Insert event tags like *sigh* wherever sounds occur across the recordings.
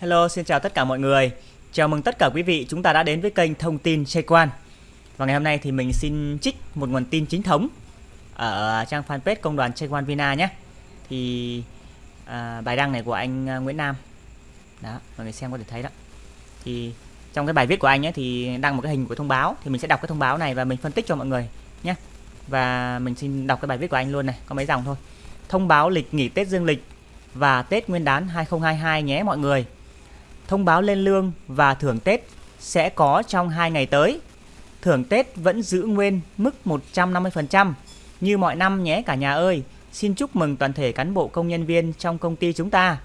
Hello, xin chào tất cả mọi người. Chào mừng tất cả quý vị chúng ta đã đến với kênh thông tin Chơi Quan. Và ngày hôm nay thì mình xin trích một nguồn tin chính thống ở trang fanpage công đoàn Chơi Quan Vina nhé. Thì à, bài đăng này của anh à, Nguyễn Nam. Đó, mọi người xem có thể thấy đó. Thì trong cái bài viết của anh ấy thì đăng một cái hình của thông báo thì mình sẽ đọc cái thông báo này và mình phân tích cho mọi người nhé. Và mình xin đọc cái bài viết của anh luôn này, có mấy dòng thôi. Thông báo lịch nghỉ Tết Dương lịch và Tết Nguyên đán 2022 nhé mọi người thông báo lên lương và thưởng Tết sẽ có trong 2 ngày tới. Thưởng Tết vẫn giữ nguyên mức 150% như mọi năm nhé cả nhà ơi. Xin chúc mừng toàn thể cán bộ công nhân viên trong công ty chúng ta.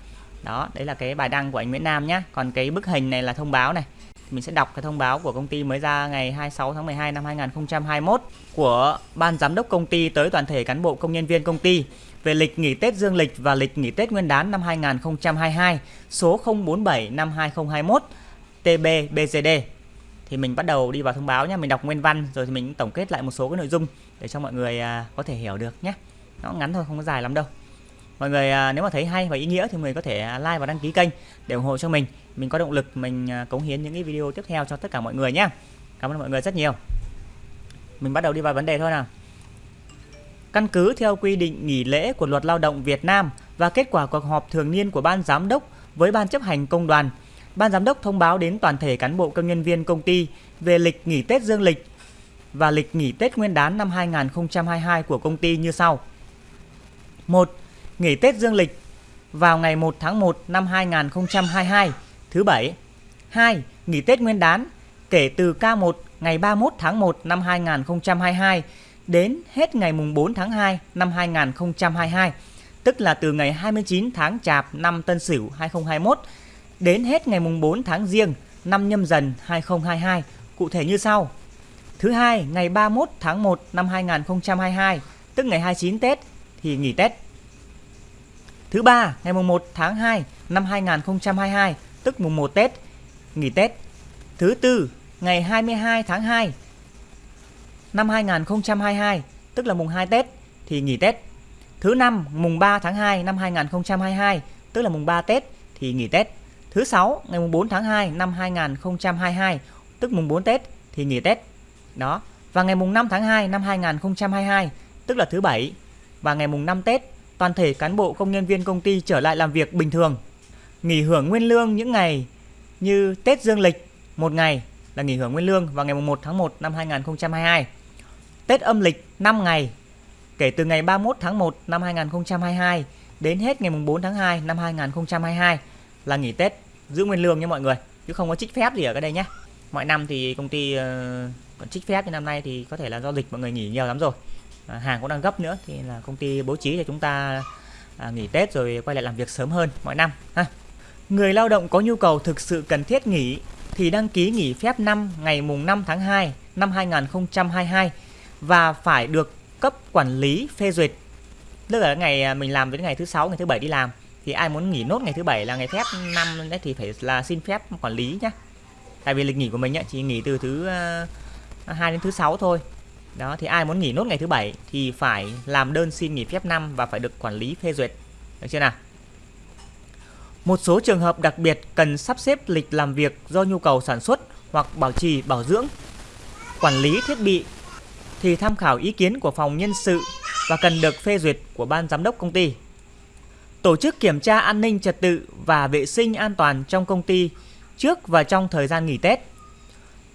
Đó, đấy là cái bài đăng của anh Nguyễn Nam nhé. Còn cái bức hình này là thông báo này. Mình sẽ đọc cái thông báo của công ty mới ra ngày 26 tháng 12 năm 2021 của Ban Giám đốc công ty tới toàn thể cán bộ công nhân viên công ty về lịch nghỉ Tết Dương lịch và lịch nghỉ Tết Nguyên đán năm 2022 số 047 năm 2021 TB BGD. Thì mình bắt đầu đi vào thông báo nhé, mình đọc nguyên văn rồi thì mình tổng kết lại một số cái nội dung để cho mọi người à, có thể hiểu được nhé. Nó ngắn thôi, không có dài lắm đâu. Mọi người à, nếu mà thấy hay và ý nghĩa thì mọi người có thể à, like và đăng ký kênh để ủng hộ cho mình. Mình có động lực mình cống hiến những cái video tiếp theo cho tất cả mọi người nhé. Cảm ơn mọi người rất nhiều. Mình bắt đầu đi vào vấn đề thôi nào. Căn cứ theo quy định nghỉ lễ của Luật Lao động Việt Nam và kết quả cuộc họp thường niên của Ban Giám đốc với Ban chấp hành công đoàn, Ban Giám đốc thông báo đến toàn thể cán bộ công nhân viên công ty về lịch nghỉ Tết Dương lịch và lịch nghỉ Tết Nguyên đán năm 2022 của công ty như sau. 1. Nghỉ Tết Dương lịch vào ngày 1 tháng 1 năm 2022, thứ Bảy. 2. Nghỉ Tết Nguyên đán kể từ K1 ngày 31 tháng 1 năm 2022 đến hết ngày mùng 4 tháng 2 năm 2022, tức là từ ngày 29 tháng Chạp năm Tân Sửu 2021 đến hết ngày mùng 4 tháng Giêng năm Nhâm Dần 2022, cụ thể như sau. Thứ hai, ngày 31 tháng 1 năm 2022, tức ngày 29 Tết thì nghỉ Tết. Thứ ba, ngày mùng 1 tháng 2 năm 2022, tức mùng 1 Tết, nghỉ Tết. Thứ tư, ngày 22 tháng 2 năm 2022, tức là mùng 2 Tết thì nghỉ Tết. Thứ năm mùng 3 tháng 2 năm 2022, tức là mùng 3 Tết thì nghỉ Tết. Thứ sáu ngày mùng 4 tháng 2 năm 2022, tức mùng 4 Tết thì nghỉ Tết. Đó. Và ngày mùng 5 tháng 2 năm 2022, tức là thứ bảy và ngày mùng 5 Tết, toàn thể cán bộ công nhân viên công ty trở lại làm việc bình thường. Nghỉ hưởng nguyên lương những ngày như Tết Dương lịch một ngày là nghỉ hưởng nguyên lương vào ngày mùng 1 tháng 1 năm 2022. Tết âm lịch 5 ngày kể từ ngày 31 tháng 1 năm 2022 đến hết ngày 4 tháng 2 năm 2022 là nghỉ Tết giữ nguyên lương nha mọi người chứ không có trích phép gì ở cái đây nhé. Mọi năm thì công ty ờ, còn trích phép nhưng năm nay thì có thể là do dịch mọi người nghỉ nhiều lắm rồi. À, hàng cũng đang gấp nữa thì là công ty bố trí cho chúng ta à, nghỉ Tết rồi quay lại làm việc sớm hơn mọi năm ha. Người lao động có nhu cầu thực sự cần thiết nghỉ thì đăng ký nghỉ phép năm ngày mùng 5 tháng 2 năm 2022 và phải được cấp quản lý phê duyệt. Tức là ngày à, mình làm đến ngày thứ sáu, ngày thứ bảy đi làm thì ai muốn nghỉ nốt ngày thứ bảy là ngày phép năm đấy thì phải là xin phép quản lý nhé. Tại vì lịch nghỉ của mình ấy, chỉ nghỉ từ thứ uh, đến thứ sáu thôi. Đó thì ai muốn nghỉ nốt ngày thứ bảy thì phải làm đơn xin nghỉ phép năm và phải được quản lý phê duyệt. Được chưa nào? Một số trường hợp đặc biệt cần sắp xếp lịch làm việc do nhu cầu sản xuất hoặc bảo trì bảo dưỡng, quản lý thiết bị thì tham khảo ý kiến của phòng nhân sự và cần được phê duyệt của ban giám đốc công ty. Tổ chức kiểm tra an ninh trật tự và vệ sinh an toàn trong công ty trước và trong thời gian nghỉ Tết.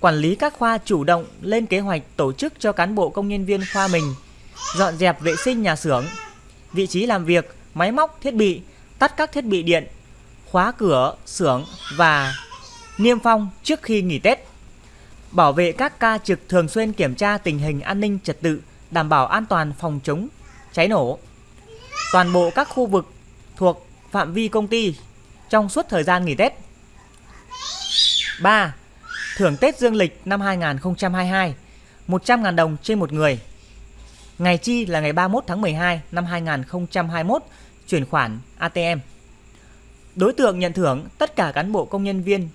Quản lý các khoa chủ động lên kế hoạch tổ chức cho cán bộ công nhân viên khoa mình dọn dẹp vệ sinh nhà xưởng, vị trí làm việc, máy móc, thiết bị, tắt các thiết bị điện, khóa cửa, xưởng và niêm phong trước khi nghỉ Tết bảo vệ các ca trực thường xuyên kiểm tra tình hình an ninh trật tự, đảm bảo an toàn phòng chống cháy nổ. Toàn bộ các khu vực thuộc phạm vi công ty trong suốt thời gian nghỉ Tết. 3. Thưởng Tết Dương lịch năm 2022 100.000 đồng trên một người. Ngày chi là ngày 31 tháng 12 năm 2021, chuyển khoản ATM. Đối tượng nhận thưởng tất cả cán bộ công nhân viên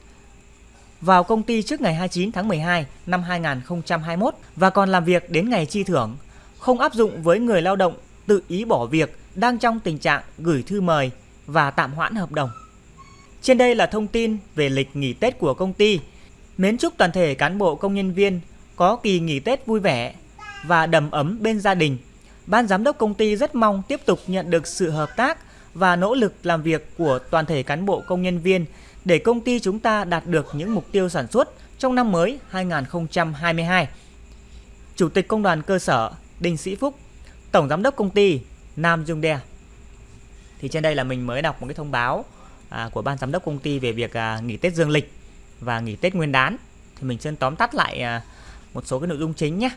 vào công ty trước ngày 29 tháng 12 năm 2021 và còn làm việc đến ngày chi thưởng, không áp dụng với người lao động tự ý bỏ việc đang trong tình trạng gửi thư mời và tạm hoãn hợp đồng. Trên đây là thông tin về lịch nghỉ Tết của công ty. Mến chúc toàn thể cán bộ công nhân viên có kỳ nghỉ Tết vui vẻ và đầm ấm bên gia đình. Ban giám đốc công ty rất mong tiếp tục nhận được sự hợp tác và nỗ lực làm việc của toàn thể cán bộ công nhân viên để công ty chúng ta đạt được những mục tiêu sản xuất trong năm mới 2022. Chủ tịch Công đoàn cơ sở Đinh Sĩ Phúc, Tổng giám đốc công ty Nam Dung Đe. Thì trên đây là mình mới đọc một cái thông báo à, của ban giám đốc công ty về việc à, nghỉ Tết dương lịch và nghỉ Tết Nguyên đán. Thì mình xin tóm tắt lại à, một số cái nội dung chính nhé.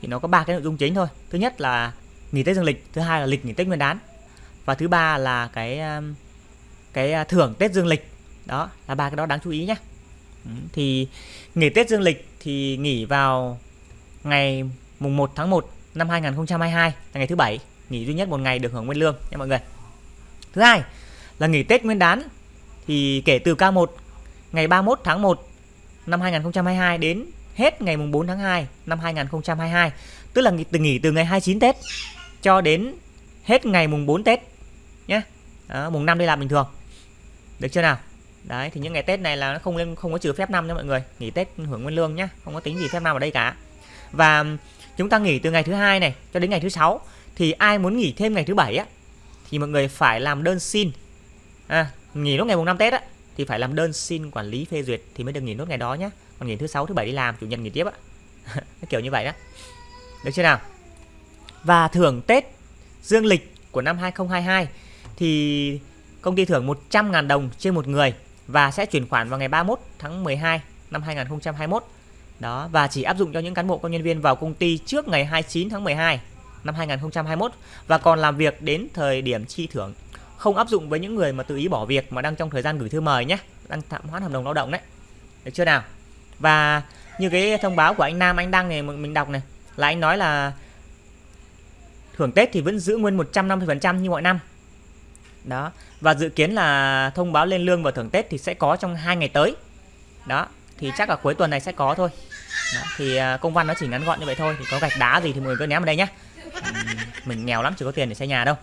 Thì nó có ba cái nội dung chính thôi. Thứ nhất là nghỉ Tết dương lịch, thứ hai là lịch nghỉ Tết Nguyên đán và thứ ba là cái à, cái à, thưởng Tết dương lịch đó là ba cái đó đáng chú ý nhé. Thì nghỉ Tết dương lịch thì nghỉ vào ngày mùng 1 tháng 1 năm 2022 là ngày thứ bảy. Nghỉ duy nhất một ngày được hưởng nguyên lương nha mọi người. Thứ hai là nghỉ Tết Nguyên đán thì kể từ K1 ngày 31 tháng 1 năm 2022 đến hết ngày mùng 4 tháng 2 năm 2022 tức là nghỉ từ nghỉ từ ngày 29 Tết cho đến hết ngày mùng 4 Tết nhé. Đó, mùng 5 đi làm bình thường. Được chưa nào? Đấy thì những ngày Tết này là nó không lên không có trừ phép năm nha mọi người. Nghỉ Tết hưởng nguyên lương nhá không có tính gì phép năm ở đây cả. Và chúng ta nghỉ từ ngày thứ hai này cho đến ngày thứ sáu thì ai muốn nghỉ thêm ngày thứ bảy á thì mọi người phải làm đơn xin. À, nghỉ lúc ngày mùng năm Tết á thì phải làm đơn xin quản lý phê duyệt thì mới được nghỉ nốt ngày đó nhé còn nghỉ thứ sáu thứ bảy đi làm chủ nhật nghỉ tiếp á. *laughs* Kiểu như vậy đó. Được chưa nào? Và thưởng Tết dương lịch của năm 2022 thì công ty thưởng 100.000 đồng trên một người và sẽ chuyển khoản vào ngày 31 tháng 12 năm 2021. Đó và chỉ áp dụng cho những cán bộ công nhân viên vào công ty trước ngày 29 tháng 12 năm 2021 và còn làm việc đến thời điểm chi thưởng. Không áp dụng với những người mà tự ý bỏ việc mà đang trong thời gian gửi thư mời nhé, đang tạm hoãn hợp đồng lao động đấy. Được chưa nào? Và như cái thông báo của anh Nam anh đăng này mình đọc này là anh nói là thưởng Tết thì vẫn giữ nguyên 150% như mọi năm đó. Và dự kiến là thông báo lên lương và thưởng Tết thì sẽ có trong hai ngày tới. Đó. Thì chắc là cuối tuần này sẽ có thôi. Đó, thì à, công văn nó chỉ ngắn gọn như vậy thôi. Thì có gạch đá gì thì mọi người cứ ném vào đây nhé mình nghèo lắm chỉ có tiền để xây nhà đâu.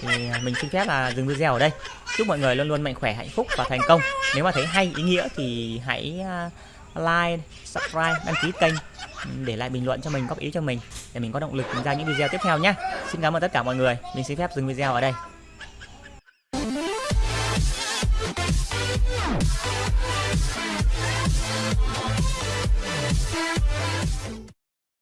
Thì à, mình xin phép là dừng video ở đây. Chúc mọi người luôn luôn mạnh khỏe hạnh phúc và thành công. Nếu mà thấy hay ý nghĩa thì hãy à, like subscribe đăng ký kênh để lại bình luận cho mình góp ý cho mình để mình có động lực ra những video tiếp theo nhé xin cảm ơn tất cả mọi người. Mình xin phép dừng video ở đây.